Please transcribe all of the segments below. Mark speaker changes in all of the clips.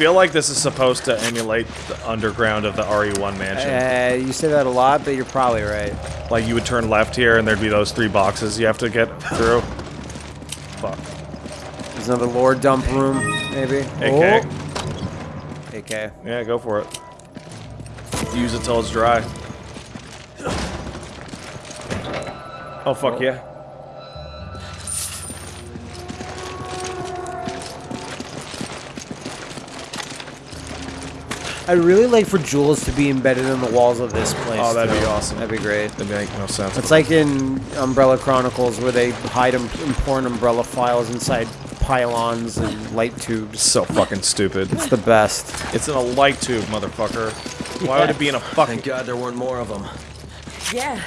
Speaker 1: feel like this is supposed to emulate the underground of the RE1 mansion.
Speaker 2: Uh, you say that a lot, but you're probably right.
Speaker 1: Like you would turn left here, and there'd be those three boxes you have to get through. Fuck.
Speaker 2: There's another lore dump room, maybe.
Speaker 1: AK.
Speaker 2: Oh. AK.
Speaker 1: Yeah, go for it. Use it till it's dry. Oh fuck yeah.
Speaker 2: I'd really like for jewels to be embedded in the walls of this place.
Speaker 1: Oh, that'd be awesome.
Speaker 2: That'd be great.
Speaker 1: That'd make no sense.
Speaker 2: It's like in Umbrella Chronicles where they hide em- important Umbrella files inside pylons and light tubes.
Speaker 1: so fucking stupid.
Speaker 2: It's the best.
Speaker 1: It's in a light tube, motherfucker. Why would it be in a fucking?
Speaker 3: Thank God there weren't more of them.
Speaker 4: Yeah,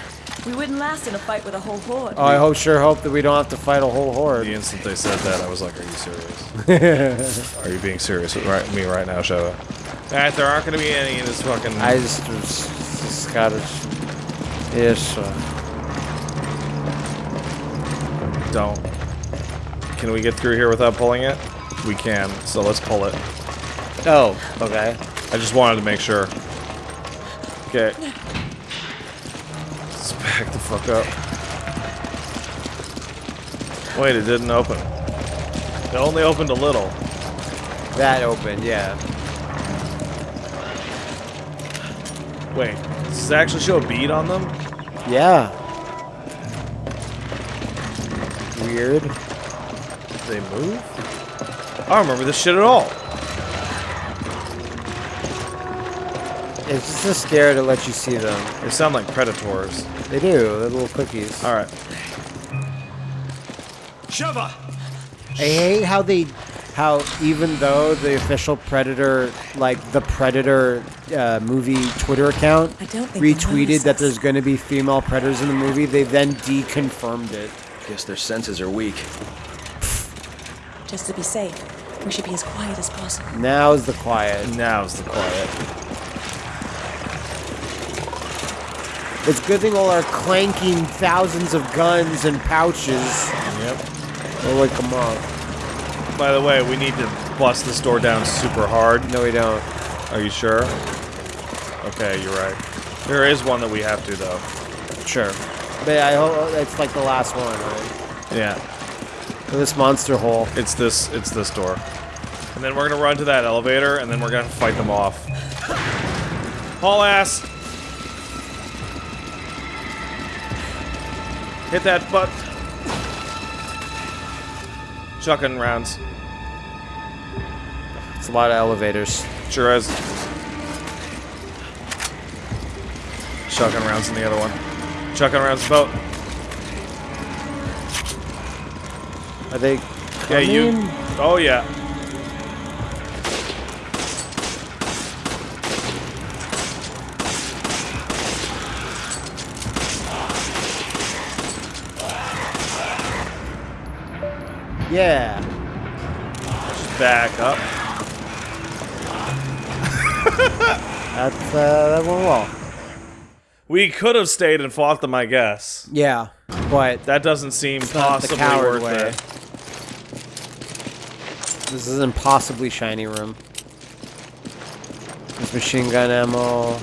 Speaker 4: we wouldn't last in a fight with a whole horde.
Speaker 2: Oh, I hope, sure hope that we don't have to fight a whole horde.
Speaker 1: The instant they said that, I was like, "Are you serious? Are you being serious with right, me right now, Shadow?" Alright, there aren't gonna be any in this fucking.
Speaker 2: I just, just, just gotta. Yes. Uh,
Speaker 1: don't. Can we get through here without pulling it? We can. So let's pull it.
Speaker 2: oh, okay.
Speaker 1: I just wanted to make sure. Okay. Let's back the fuck up. Wait, it didn't open. It only opened a little.
Speaker 2: That opened, yeah.
Speaker 1: Wait, does it actually show a bead on them?
Speaker 2: Yeah. Weird.
Speaker 1: They move? I don't remember this shit at all.
Speaker 2: It's just a scare to let you see them.
Speaker 1: They sound like predators.
Speaker 2: They do. They're little cookies.
Speaker 1: Alright.
Speaker 3: Sheva!
Speaker 2: I hate how they, how even though the official Predator, like the Predator uh, movie Twitter account,
Speaker 4: I don't think
Speaker 2: retweeted that there's going to be female predators in the movie, they then deconfirmed it.
Speaker 3: Guess their senses are weak.
Speaker 4: Just to be safe, we should be as quiet as possible.
Speaker 2: Now's the quiet.
Speaker 1: Now's the quiet.
Speaker 2: It's a good thing all our clanking thousands of guns and pouches
Speaker 1: Yep.
Speaker 2: will wake them up.
Speaker 1: By the way, we need to bust this door down super hard.
Speaker 2: No, we don't.
Speaker 1: Are you sure? Okay, you're right. There is one that we have to, though.
Speaker 2: Sure. But I hope oh, it's like the last one, right?
Speaker 1: Yeah.
Speaker 2: This monster hole.
Speaker 1: It's this. It's this door. And then we're gonna run to that elevator, and then we're gonna fight them off. Haul ass. Hit that butt. Shotgun rounds.
Speaker 2: It's a lot of elevators.
Speaker 1: Sure is. Shotgun rounds in the other one. Shotgun rounds boat.
Speaker 2: Are they?
Speaker 1: Yeah, you. Oh yeah.
Speaker 2: Yeah.
Speaker 1: Back up.
Speaker 2: That's uh, that went well.
Speaker 1: We could have stayed and fought them, I guess.
Speaker 2: Yeah, but
Speaker 1: That doesn't seem
Speaker 2: not the
Speaker 1: possibly worth
Speaker 2: way.
Speaker 1: it.
Speaker 2: this is an impossibly shiny room. There's machine gun ammo.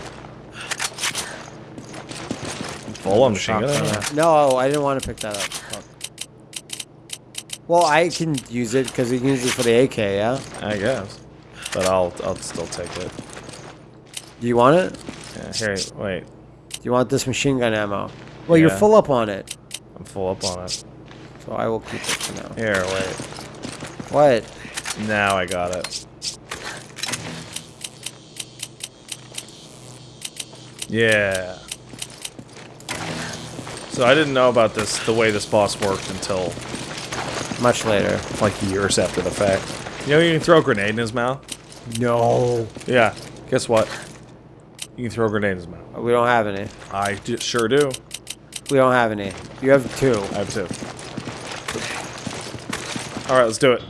Speaker 1: Full on machine gun.
Speaker 2: ammo. No, I didn't want to pick that up. Well, I can use it because you can use it for the AK. Yeah.
Speaker 1: I guess. But I'll I'll still take it.
Speaker 2: Do you want it?
Speaker 1: Yeah, here, wait.
Speaker 2: Do you want this machine gun ammo? Well, you're full up on it,
Speaker 1: I'm full up on it.
Speaker 2: so I will keep it for now.
Speaker 1: Here, wait.
Speaker 2: What?
Speaker 1: Now I got it. Yeah. So I didn't know about this, the way this boss worked until
Speaker 2: Much later.
Speaker 1: like years after the fact. You know you can throw a grenade in his mouth?
Speaker 2: No.
Speaker 1: Yeah. Guess what? You can throw a grenade in his mouth.
Speaker 2: We don't have any.
Speaker 1: I d- sure do.
Speaker 2: We don't have any. You have two.
Speaker 1: I have two. Alright, let's do it.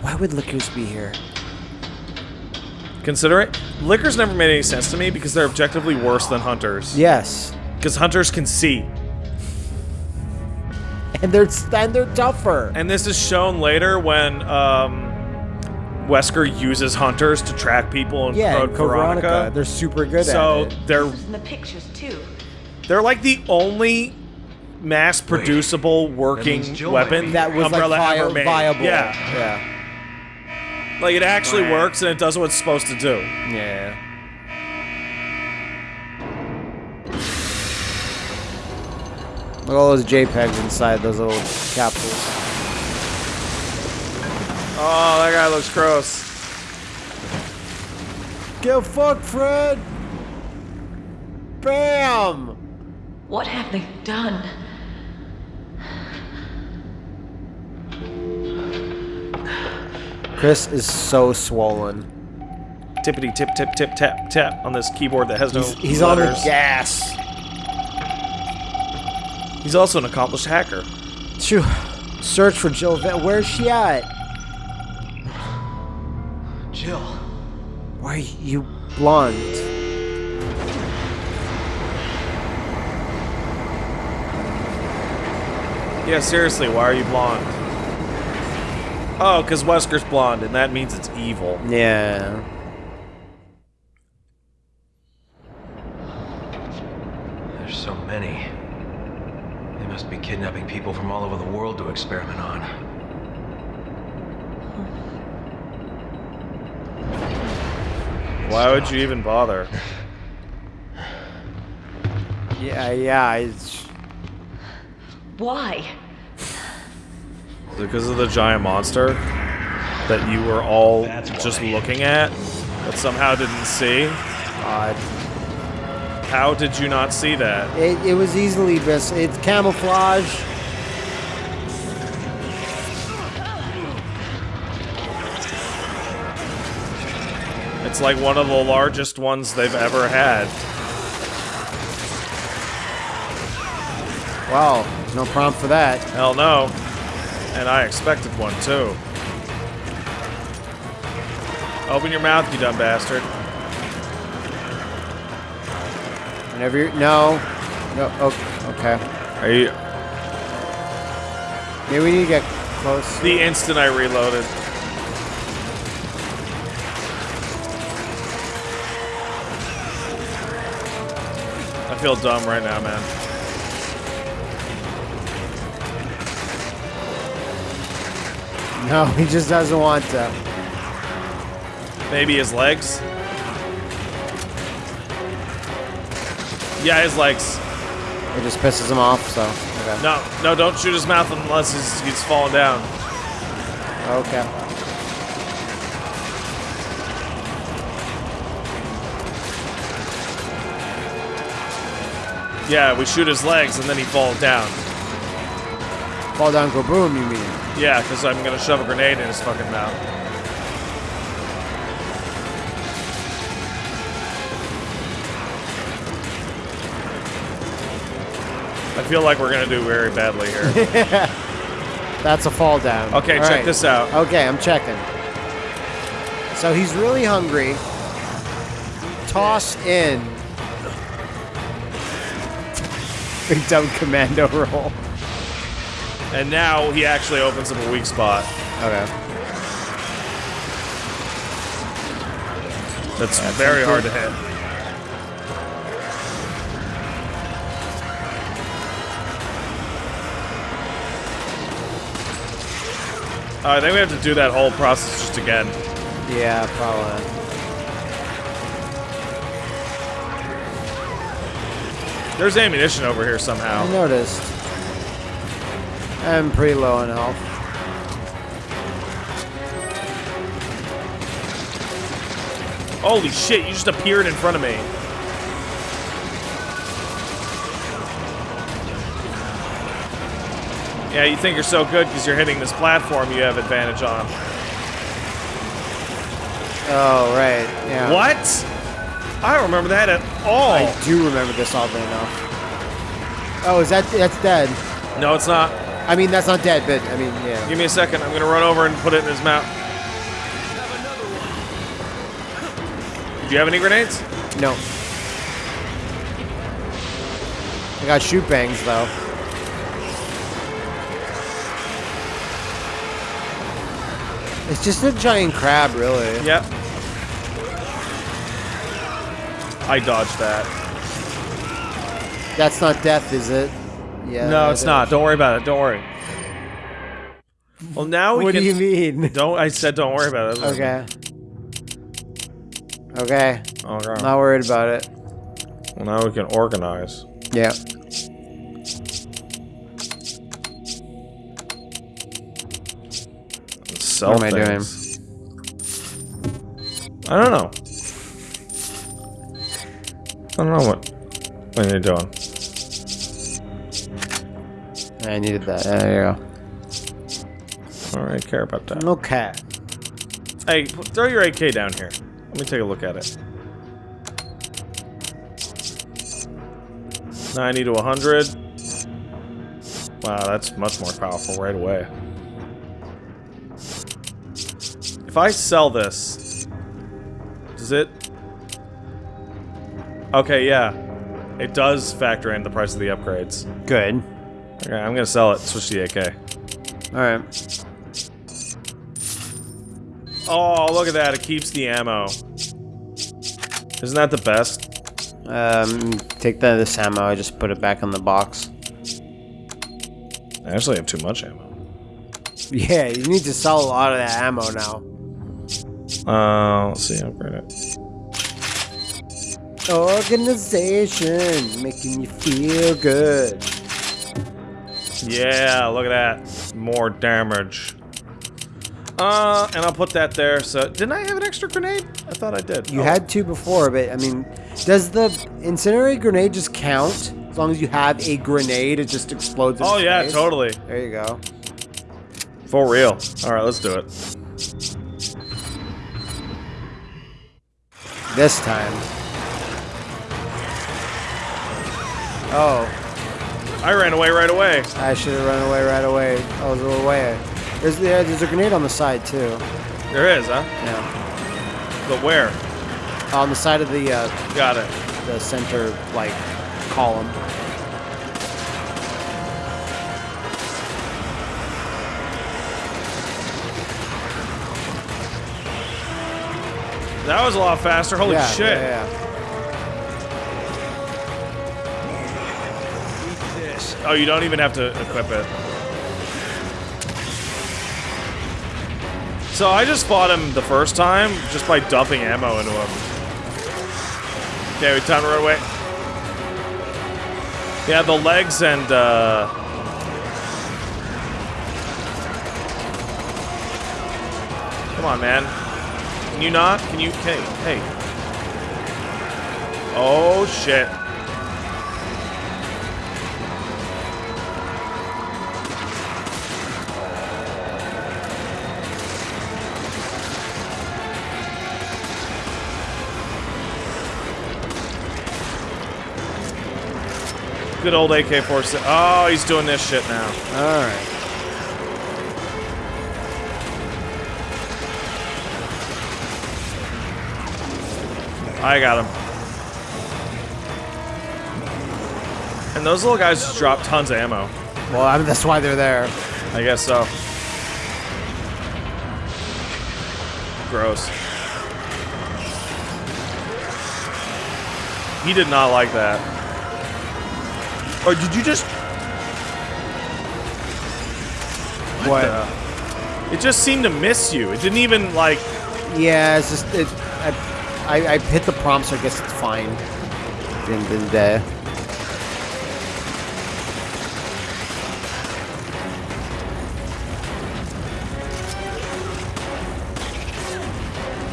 Speaker 2: Why would lickers be here?
Speaker 1: Consider it. Lickers never made any sense to me because they're objectively worse than hunters.
Speaker 2: Yes.
Speaker 1: Because hunters can see.
Speaker 2: And they're and they're tougher.
Speaker 1: And this is shown later when um, Wesker uses hunters to track people in
Speaker 2: yeah,
Speaker 1: Code Veronica.
Speaker 2: Veronica, they're super good
Speaker 1: so
Speaker 2: at it.
Speaker 1: they're
Speaker 4: In the pictures too.
Speaker 1: they're like the only mass producible working
Speaker 3: means
Speaker 1: weapon
Speaker 2: That was
Speaker 1: Umbrella
Speaker 2: like
Speaker 1: ever
Speaker 2: vi-
Speaker 1: made.
Speaker 2: viable.
Speaker 1: Yeah,
Speaker 2: yeah,
Speaker 1: like it actually works and it does what it's supposed to do.
Speaker 2: yeah. Look at all those JPEGs inside those little capsules.
Speaker 1: Oh, that guy looks gross.
Speaker 2: Get fucked, Fred! Bam!
Speaker 4: What have they done?
Speaker 2: Chris is so swollen.
Speaker 1: Tippity tip tip tip tap tap on this keyboard that has no
Speaker 2: He's, he's on the gas.
Speaker 1: He's also an accomplished hacker.
Speaker 2: Phew. Search for Jill. Ve- Where's she at?
Speaker 3: Jill.
Speaker 2: Why are you blonde?
Speaker 1: Yeah, seriously, why are you blonde? Oh, because Wesker's blonde, and that means it's evil.
Speaker 2: Yeah.
Speaker 3: There's so many. They must be kidnapping people from all over the world to experiment on.
Speaker 1: Why would you even bother?
Speaker 2: Yeah, yeah. It's,
Speaker 4: Why?
Speaker 1: Because of the giant monster that you were all
Speaker 3: That's
Speaker 1: just
Speaker 3: why.
Speaker 1: looking at, but somehow didn't see.
Speaker 2: odd.
Speaker 1: How did you not see that?
Speaker 2: It, it was easily mis. It's camouflage.
Speaker 1: It's like one of the largest ones they've ever had.
Speaker 2: Wow. No prompt for that.
Speaker 1: Hell no. And I expected one too. Open your mouth, you dumb bastard.
Speaker 2: Whenever you no, no. Oh, okay.
Speaker 1: Are you
Speaker 2: Maybe we need to get close.
Speaker 1: the instant I reloaded? I feel dumb right now, man.
Speaker 2: No, he just doesn't want to.
Speaker 1: Maybe his legs? Yeah, his legs.
Speaker 2: It just pisses him off. So okay.
Speaker 1: No, no, don't shoot his mouth unless he's, he's falling down.
Speaker 2: Okay.
Speaker 1: Yeah, we shoot his legs and then he falls down.
Speaker 2: Fall down, go boom. You mean?
Speaker 1: Yeah, because I'm gonna shove a grenade in his fucking mouth. Feel like we're gonna do very badly here.
Speaker 2: That's a fall down.
Speaker 1: Okay,
Speaker 2: All
Speaker 1: check this out.
Speaker 2: Okay, I'm checking. So he's really hungry. Toss in. Big dumb commando roll.
Speaker 1: And now he actually opens up a weak spot.
Speaker 2: Okay.
Speaker 1: That's very hard to hit. Uh, I think we have to do that whole process just again.
Speaker 2: Yeah, probably.
Speaker 1: There's ammunition over here somehow.
Speaker 2: I noticed. I'm pretty low on health.
Speaker 1: Holy shit, you just appeared in front of me. Yeah, you think you're so good because you're hitting this platform you have advantage on.
Speaker 2: Oh, right. Yeah.
Speaker 1: What? I don't remember that at all.
Speaker 2: I do remember this oddly enough. Oh, is that that's dead?
Speaker 1: No, it's not.
Speaker 2: I mean, that's not dead, but I mean, yeah.
Speaker 1: Give me a second. I'm gonna run over and put it in his mouth. Do you have any grenades?
Speaker 2: No. I got shoot bangs though. It's just a giant crab, really.
Speaker 1: Yep. I dodged that.
Speaker 2: That's not death, is it? Yeah.
Speaker 1: no, it's not. Don't worry about it. Don't worry. Well, now we
Speaker 2: What
Speaker 1: can.
Speaker 2: do you mean?
Speaker 1: Don't. I said don't worry about it.
Speaker 2: Okay. Okay.
Speaker 1: Okay.
Speaker 2: Not worried about it.
Speaker 1: Well, now we can organize.
Speaker 2: Yeah.
Speaker 1: Sell
Speaker 2: What am I doing?
Speaker 1: I don't know. I don't know what what you're doing.
Speaker 2: I needed that. There you
Speaker 1: I don't really care about that.
Speaker 2: No Okay.
Speaker 1: Hey, throw your AK down here. Let me take a look at it. 90 to 100. Wow, that's much more powerful right away. If I sell this, does it... Okay, yeah. It does factor in the price of the upgrades.
Speaker 2: Good.
Speaker 1: Okay, I'm gonna sell it. Switch to the AK.
Speaker 2: All right.
Speaker 1: Oh, look at that. It keeps the ammo. Isn't that the best?
Speaker 2: Um, take that this ammo. I just put it back in the box.
Speaker 1: I actually have too much ammo.
Speaker 2: Yeah, you need to sell a lot of that ammo now.
Speaker 1: Uh, let's see, upgrade it.
Speaker 2: Organization, making you feel good.
Speaker 1: Yeah, look at that. More damage. Uh, and I'll put that there. So, didn't I have an extra grenade? I thought I did.
Speaker 2: You
Speaker 1: Oh.
Speaker 2: had two before, but I mean, does the incinerate grenade just count? As long as you have a grenade, it just explodes.
Speaker 1: Oh yeah,
Speaker 2: space?
Speaker 1: totally.
Speaker 2: There you go.
Speaker 1: For real. All right, let's do it.
Speaker 2: This time. Oh,
Speaker 1: I ran away right away.
Speaker 2: I should have run away right away. I was away. There's yeah, there's a grenade on the side too.
Speaker 1: There is, huh?
Speaker 2: Yeah,
Speaker 1: But where?
Speaker 2: on the side of the uh,
Speaker 1: Got it.
Speaker 2: the center like column.
Speaker 1: That was a lot faster. Holy
Speaker 2: yeah,
Speaker 1: shit.
Speaker 2: Yeah, yeah.
Speaker 1: Oh, you don't even have to equip it. So I just fought him the first time just by dumping ammo into him. Okay, we time to run away. Yeah, the legs and uh Come on, man. Can you not? Can you hey, hey. Oh shit. Good old AK-47. Oh, he's doing this shit now.
Speaker 2: All right.
Speaker 1: I got him. And those little guys just drop tons of ammo.
Speaker 2: Well, I mean, that's why they're there.
Speaker 1: I guess so. Gross. He did not like that. Or did you just...
Speaker 2: What?
Speaker 1: the- It just seemed to miss you. It didn't even, like...
Speaker 2: Yeah, it's just it. I, I, I hit the prompt, so I guess it's fine. End of the.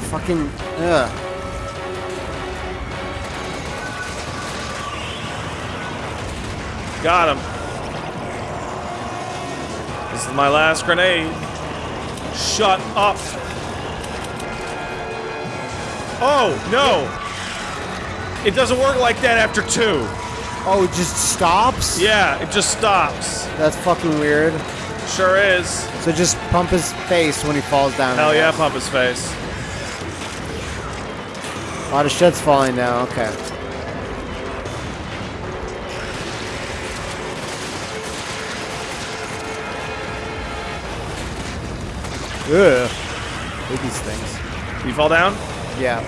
Speaker 2: Fucking ugh.
Speaker 1: Got him. This is my last grenade. Shut up. Oh, no. It doesn't work like that after two.
Speaker 2: Oh, it just stops.
Speaker 1: Yeah, it just stops.
Speaker 2: That's fucking weird.
Speaker 1: Sure is.
Speaker 2: So just pump his face when he falls down.
Speaker 1: Hell yeah, pump his face.
Speaker 2: A lot of shit's falling down. Okay. Ugh. hate these things.
Speaker 1: You fall down?
Speaker 2: Yeah.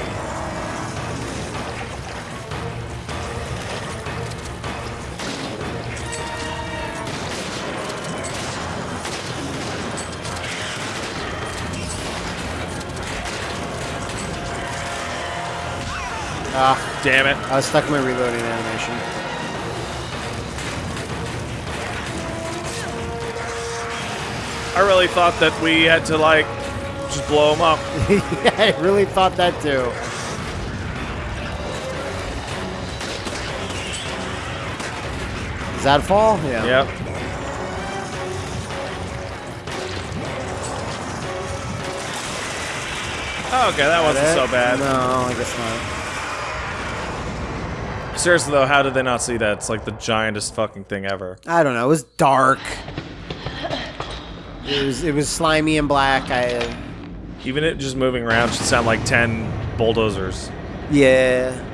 Speaker 2: Ah,
Speaker 1: Damn it.
Speaker 2: I was stuck in my reloading animation.
Speaker 1: I really thought that we had to, like, just blow him up.
Speaker 2: yeah, I really thought that too. Is that a fall? Yeah.
Speaker 1: Yep. Oh, okay, that wasn't so bad.
Speaker 2: No, I guess not.
Speaker 1: Seriously though, how did they not see that? It's like the giantest fucking thing ever.
Speaker 2: I don't know. It was dark. It was it was slimy and black. I
Speaker 1: Even it just moving around should sound like ten bulldozers.
Speaker 2: yeah.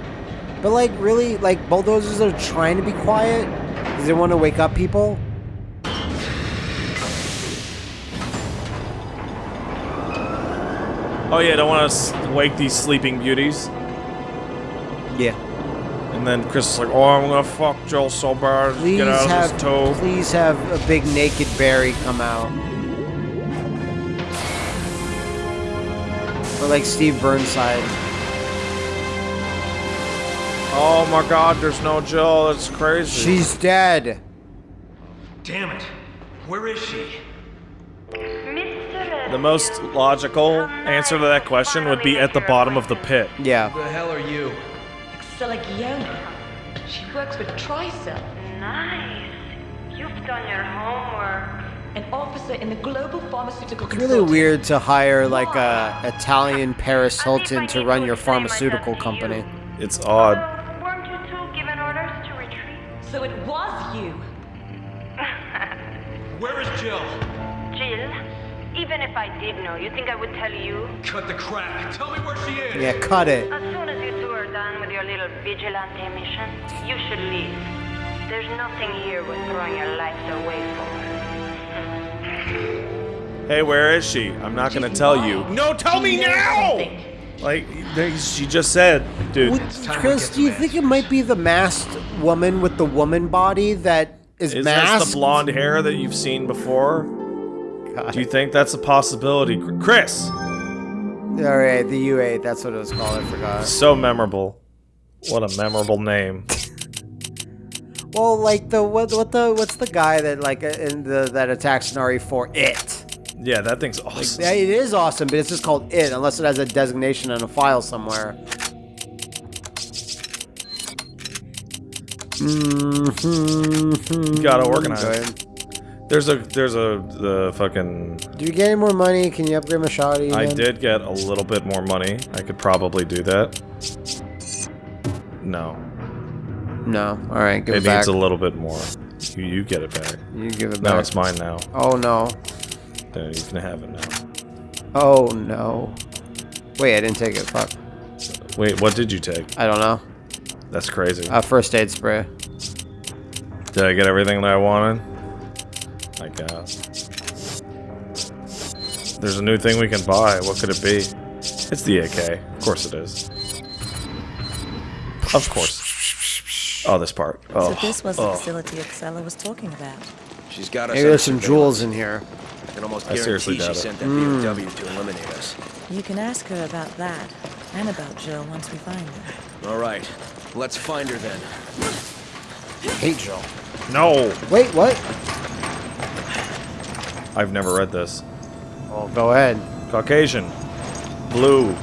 Speaker 2: But like really, like bulldozers are trying to be quiet because they want to wake up people.
Speaker 1: Oh yeah, don't want to wake these sleeping beauties.
Speaker 2: Yeah.
Speaker 1: And then Chris is like, "Oh, I'm gonna fuck Joel so bad.
Speaker 2: Please
Speaker 1: Get out of
Speaker 2: have
Speaker 1: this toe."
Speaker 2: please have a big naked Barry come out. Or like Steve Burnside.
Speaker 1: Oh my God, there's no Jill. That's crazy.
Speaker 2: She's dead.
Speaker 3: Damn it! Where is she?
Speaker 1: Uh, the most logical answer to that question would be at the bottom of the pit.
Speaker 2: Yeah.
Speaker 3: Who the hell are you?
Speaker 5: Excella Gionne. She works with Tricell,
Speaker 6: Nice. You've done your homework.
Speaker 5: An officer in the global pharmaceutical
Speaker 2: It's really weird to hire like a Italian Paris Hilton to run your pharmaceutical company.
Speaker 1: It's odd.
Speaker 6: Uh, weren't you two given orders to retreat?
Speaker 5: So it was you.
Speaker 3: Where is Jill?
Speaker 6: Jill, even if I did know, you think I would tell you?
Speaker 3: Cut the crap. Tell me where she is.
Speaker 2: Yeah, cut it.
Speaker 6: As soon as you two are done with your little vigilante mission, you should leave. There's nothing here worth throwing your lives away for.
Speaker 1: Hey, where is she? I'm not gonna tell you. No, tell me
Speaker 5: She knows
Speaker 1: now!
Speaker 5: something.
Speaker 1: Like, she just said, dude.
Speaker 2: Would- Chris, do you
Speaker 3: the
Speaker 2: think it might be the masked woman with the woman body that is,
Speaker 1: Is
Speaker 2: masked?
Speaker 1: this the blonde hair that you've seen before?
Speaker 2: God.
Speaker 1: Do you think that's a possibility? Chris!
Speaker 2: All right, the U8. That's what it was called. I forgot.
Speaker 1: So memorable. What a memorable name.
Speaker 2: Well, like the what? What the? What's the guy that like in the that attacks Nari RE4? It.
Speaker 1: Yeah, that thing's awesome.
Speaker 2: Yeah, it is awesome, but it's just called it unless it has a designation in a file somewhere. Mm-hmm.
Speaker 1: Gotta organize. There's a there's a the fucking
Speaker 2: Do you get any more money? Can you upgrade my shoddy?
Speaker 1: I did get a little bit more money. I could probably do that. No.
Speaker 2: No. All right, give
Speaker 1: It
Speaker 2: it back.
Speaker 1: needs a little bit more. You, you get it back.
Speaker 2: you give it back.
Speaker 1: No, it's mine now.
Speaker 2: Oh no.
Speaker 1: There, you can have it now.
Speaker 2: Oh no. Wait, I didn't take it. Fuck.
Speaker 1: Wait, what did you take?
Speaker 2: I don't know.
Speaker 1: That's crazy.
Speaker 2: Uh, first aid spray.
Speaker 1: Did I get everything that I wanted? I guess. There's a new thing we can buy. What could it be? It's the AK. Of course it is. Of course. Oh, this part. Oh,
Speaker 4: So this was the
Speaker 1: oh.
Speaker 4: facility Excella was talking about.
Speaker 7: She's got us
Speaker 2: Maybe
Speaker 7: under
Speaker 2: there's some jewels in here.
Speaker 7: I can almost
Speaker 1: I seriously
Speaker 7: guarantee she
Speaker 1: doubt it.
Speaker 7: sent that BOW hmm. to eliminate us.
Speaker 4: You can ask her about that and about Jill once we find her.
Speaker 7: All right, let's find her then.
Speaker 2: Hate Jill.
Speaker 1: No!
Speaker 2: Wait, what?
Speaker 1: I've never read this.
Speaker 2: Well, go ahead.
Speaker 1: Caucasian. Blue.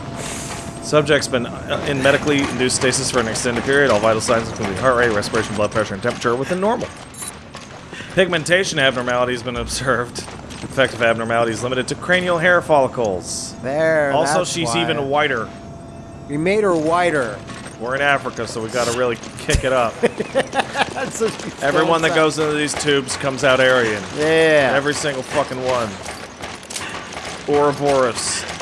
Speaker 1: Subject's been uh, in medically induced stasis for an extended period. All vital signs, including heart rate, respiration, blood pressure, and temperature, are within normal. Pigmentation abnormality has been observed. Effective abnormality is limited to cranial hair follicles.
Speaker 2: There.
Speaker 1: Also, she's
Speaker 2: why.
Speaker 1: even whiter.
Speaker 2: We made her whiter.
Speaker 1: We're in Africa, so we gotta really kick it up.
Speaker 2: That's what she
Speaker 1: Everyone that goes into these tubes comes out Aryan.
Speaker 2: Yeah.
Speaker 1: Every single fucking one. Ouroboros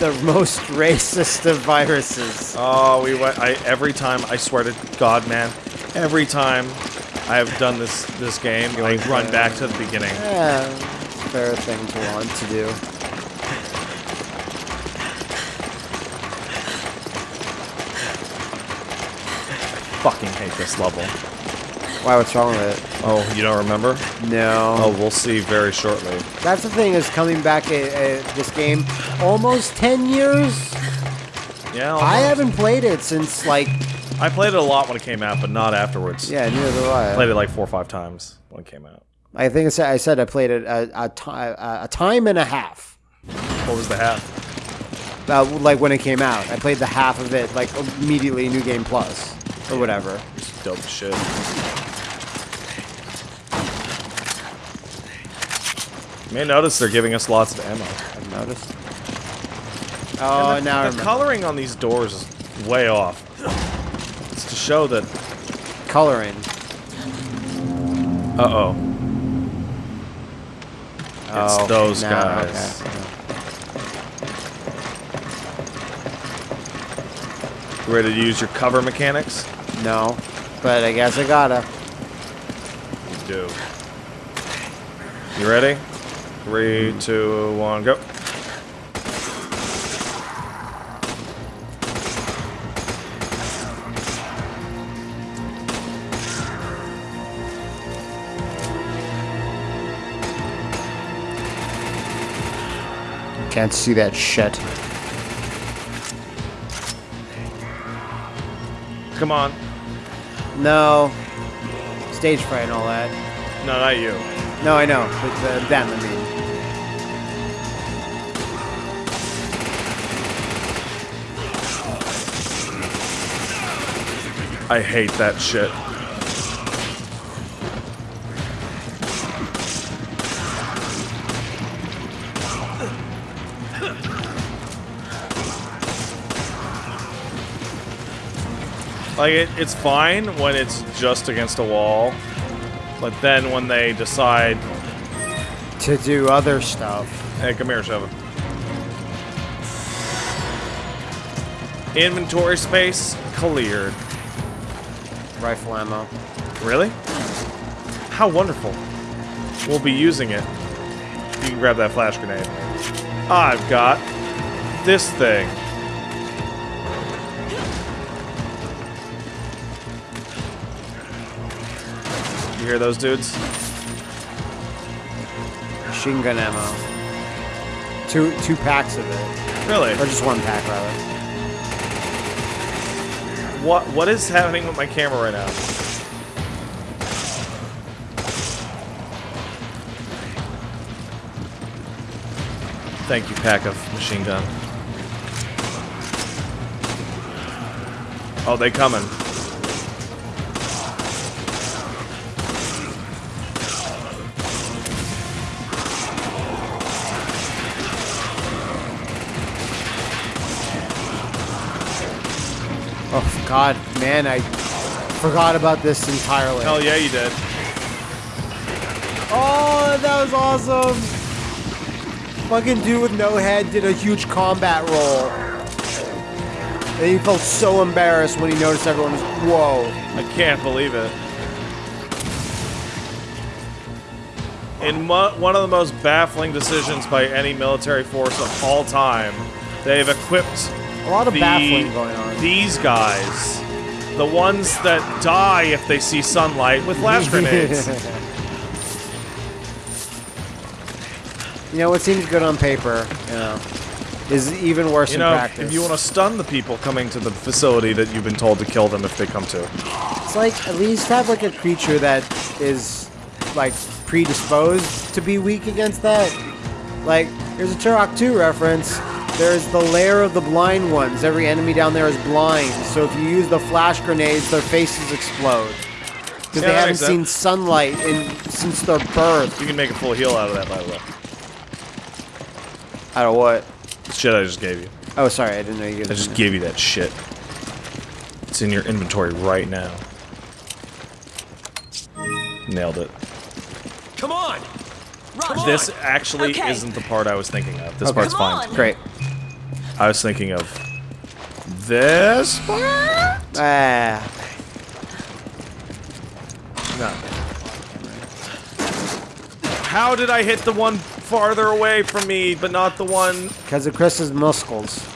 Speaker 2: the most racist of viruses.
Speaker 1: Oh, we went. I every time. I swear to God, man. Every time I have done this this game, I like, run back to the beginning.
Speaker 2: Yeah, fair thing to want to do.
Speaker 1: Fucking hate this level.
Speaker 2: Why? What's wrong with it?
Speaker 1: Oh, you don't remember?
Speaker 2: No.
Speaker 1: Oh, we'll see very shortly.
Speaker 2: That's the thing is coming back at, at this game almost 10 years.
Speaker 1: Yeah,
Speaker 2: I haven't played it since like
Speaker 1: I played it a lot when it came out, but not afterwards.
Speaker 2: yeah, neither do I.
Speaker 1: Played it like four or five times when it came out.
Speaker 2: I think I said I said I played it a, a, a, a time and a half.
Speaker 1: What was the half?
Speaker 2: Uh, like when it came out, I played the half of it like immediately New Game Plus or whatever.
Speaker 1: Dope shit. You may notice they're giving us lots of ammo.
Speaker 2: I've noticed. Oh,
Speaker 1: And the,
Speaker 2: now
Speaker 1: the coloring on these doors is way off. It's to show that.
Speaker 2: coloring.
Speaker 1: Uh oh. It's
Speaker 2: Oh,
Speaker 1: those guys.
Speaker 2: okay.
Speaker 1: You ready to use your cover mechanics?
Speaker 2: No, but I guess I gotta.
Speaker 1: You do. You ready? Three, two, one, go.
Speaker 2: Can't see that shit.
Speaker 1: Come on.
Speaker 2: No. Stage fright and all that.
Speaker 1: No, not you.
Speaker 2: No, I know. But uh, them, I mean.
Speaker 1: I hate that shit. Like it, it's fine when it's just against a wall, but then when they decide,
Speaker 2: To do other stuff.
Speaker 1: "Hey, come here, Sheva." Inventory space cleared.
Speaker 2: Rifle ammo.
Speaker 1: Really? How wonderful. We'll be using it. You can grab that flash grenade. I've got this thing. Those dudes?
Speaker 2: Machine gun ammo. Two two packs of it.
Speaker 1: Really?
Speaker 2: Or just one pack, rather.
Speaker 1: What what is happening with my camera right now? Thank you, pack of machine gun. Oh, they coming.
Speaker 2: God, man, I forgot about this entirely.
Speaker 1: Hell yeah, you did.
Speaker 2: Oh, that was awesome! Fucking dude with no head did a huge combat roll. And he felt so embarrassed when he noticed everyone was, whoa.
Speaker 1: I can't believe it. In one of the most baffling decisions by any military force of all time, they've equipped
Speaker 2: A lot of
Speaker 1: the-
Speaker 2: baffling going on.
Speaker 1: these guys, the ones that die if they see sunlight, with flash grenades.
Speaker 2: You know, what seems good on paper, you know, is even worse
Speaker 1: you
Speaker 2: in
Speaker 1: know,
Speaker 2: practice.
Speaker 1: if you want to stun the people coming to the facility that you've been told to kill them if they come to.
Speaker 2: It's like at least have like a creature that is like predisposed to be weak against that. Like there's a Turok 2 reference. There's the lair of the blind ones. Every enemy down there is blind. So if you use the flash grenades, their faces explode. Because
Speaker 1: Yeah,
Speaker 2: they haven't
Speaker 1: makes
Speaker 2: seen sunlight in since their birth.
Speaker 1: You can make a full heal out of that, by the way.
Speaker 2: Out of what?
Speaker 1: The shit I just gave you.
Speaker 2: Oh, sorry, I didn't know you.
Speaker 1: Gave I just gave you that shit. It's in your inventory right now. Nailed it.
Speaker 7: Come on! Come
Speaker 1: This
Speaker 7: on!
Speaker 1: actually
Speaker 4: Okay.
Speaker 1: isn't the part I was thinking of. This
Speaker 2: Okay.
Speaker 1: part's fine.
Speaker 2: Great.
Speaker 1: I was thinking of this part.
Speaker 2: Ah,
Speaker 1: No. How did I hit the one farther away from me, but not the one?
Speaker 2: because of Chris's muscles.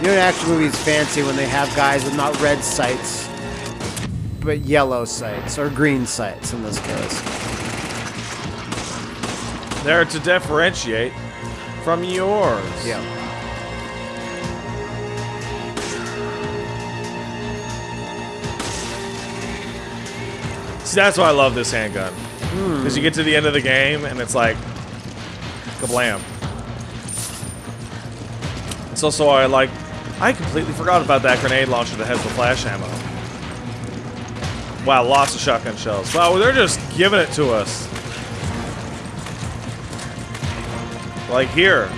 Speaker 2: You know, in action movies, fancy when they have guys with not red sights, but yellow sights or green sights in this case.
Speaker 1: There to differentiate from yours.
Speaker 2: Yeah.
Speaker 1: See, that's why I love this handgun. Hmm. Because you get to the end of the game and it's like, kablam. It's also why I like. I completely forgot about that grenade launcher that has the flash ammo. Wow, lots of shotgun shells. Wow, they're just giving it to us. Like here.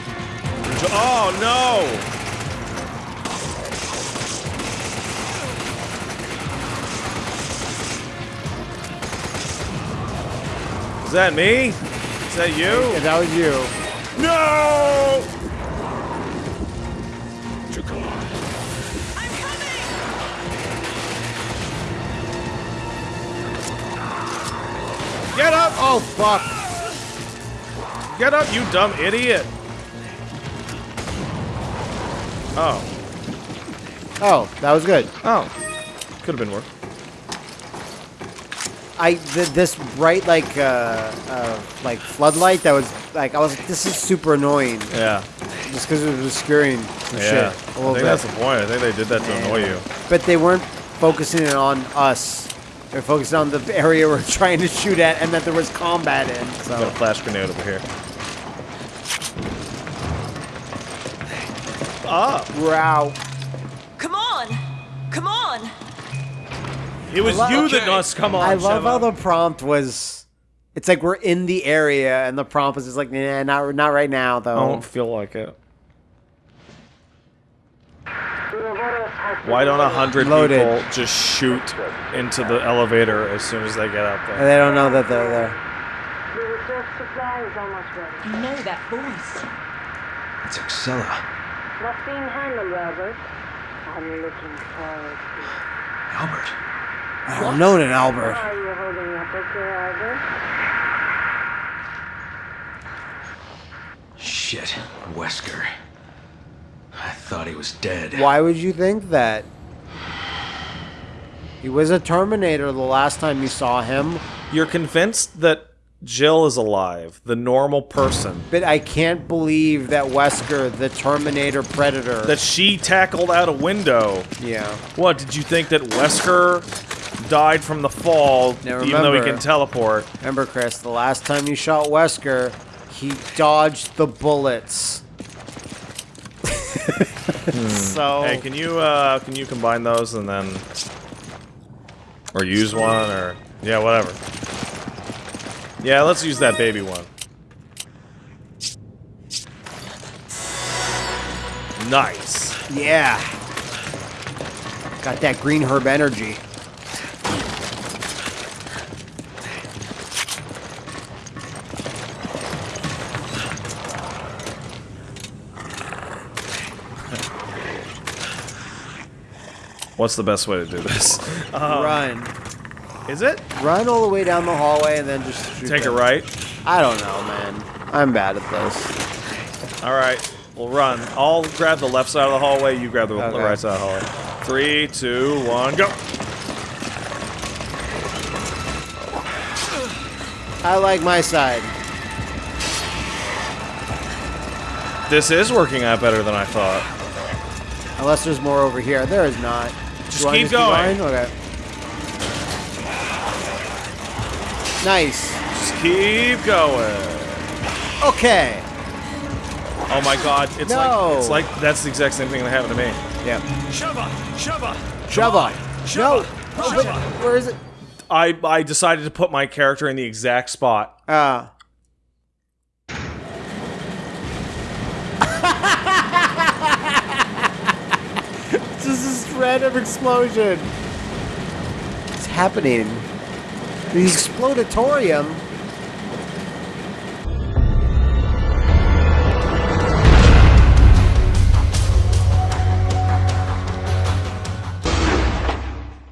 Speaker 1: Oh no! Is that me? Is that you?
Speaker 2: If that was you,
Speaker 1: No!
Speaker 2: Oh fuck!
Speaker 1: Get up, you dumb idiot! Oh.
Speaker 2: Oh, that was good.
Speaker 1: Oh. Could have been worse.
Speaker 2: I th- this bright like uh, uh like floodlight that was like I was like this is super annoying
Speaker 1: Yeah.
Speaker 2: just because it was obscuring the
Speaker 1: Yeah.
Speaker 2: shit a
Speaker 1: I
Speaker 2: little
Speaker 1: think
Speaker 2: bit.
Speaker 1: that's the point. I think they did that to annoy you.
Speaker 2: But they weren't focusing it on us. They're focusing on the area we're trying to shoot at and that there was combat in.
Speaker 1: Got a flash grenade over here. Ah!
Speaker 2: we're out.
Speaker 4: Come on! Come on!
Speaker 1: It was
Speaker 2: lo-
Speaker 1: you that
Speaker 7: Okay.
Speaker 1: must come on.
Speaker 2: I love
Speaker 1: Sheva.
Speaker 2: how the prompt was. It's like we're in the area and the prompt was just like, nah, not not right now though.
Speaker 1: I don't feel like it. Why don't a hundred
Speaker 2: Loaded.
Speaker 1: people just shoot into the elevator as soon as they get up
Speaker 2: And
Speaker 1: there?
Speaker 2: they don't know that they're there.
Speaker 6: The research supply is almost ready.
Speaker 4: You know that voice.
Speaker 3: It's Excella.
Speaker 6: What's being handled, Robert? I'm looking forward to it.
Speaker 3: Albert.
Speaker 2: I don't know an Albert.
Speaker 6: Are you holding up okay, Albert?
Speaker 3: Shit. Wesker. I thought he was dead.
Speaker 2: Why would you think that? He was a Terminator the last time you saw him,
Speaker 1: You're convinced that Jill is alive, the normal person,
Speaker 2: but I can't believe that Wesker, the Terminator Predator.
Speaker 1: that she tackled out a window.
Speaker 2: yeah.
Speaker 1: What, did you think that Wesker died from the fall,
Speaker 2: Now
Speaker 1: even though he can teleport?
Speaker 2: Remember, Chris, the last time you shot Wesker, he dodged the bullets. so
Speaker 1: Hey, can you uh can you combine those and then or use one or yeah, whatever. Yeah, let's use that baby one. Nice.
Speaker 2: yeah, got that green herb energy.
Speaker 1: What's the best way to do this? Uh,
Speaker 2: Run,
Speaker 1: is it?
Speaker 2: run all the way down the hallway and then just shoot
Speaker 1: Take it
Speaker 2: them.
Speaker 1: right.
Speaker 2: I don't know, man. I'm bad at this.
Speaker 1: All right. We'll run. I'll grab the left side of the hallway. You grab the
Speaker 2: Okay.
Speaker 1: right side of the hallway. Three, two, one, go.
Speaker 2: I like my side.
Speaker 1: This is working out better than I thought.
Speaker 2: Unless there's more over here. There is not.
Speaker 1: Just
Speaker 2: Do I
Speaker 1: keep going.
Speaker 2: Okay. Nice.
Speaker 1: Just keep going.
Speaker 2: Okay.
Speaker 1: Oh my god, it's
Speaker 2: No.
Speaker 1: like it's like that's the exact same thing that happened to me.
Speaker 2: Yeah.
Speaker 7: Sheva! Sheva!
Speaker 2: Shove No. Oh, where is it?
Speaker 1: I I decided to put my character in the exact spot.
Speaker 2: Uh. this is this random explosion. It's happening? The explodatorium